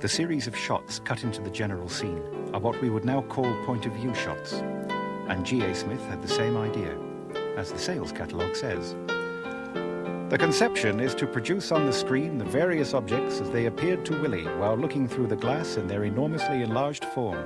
The series of shots cut into the general scene are what we would now call point of view shots. And G.A. Smith had the same idea, as the sales catalogue says. The conception is to produce on the screen the various objects as they appeared to Willie while looking through the glass in their enormously enlarged form.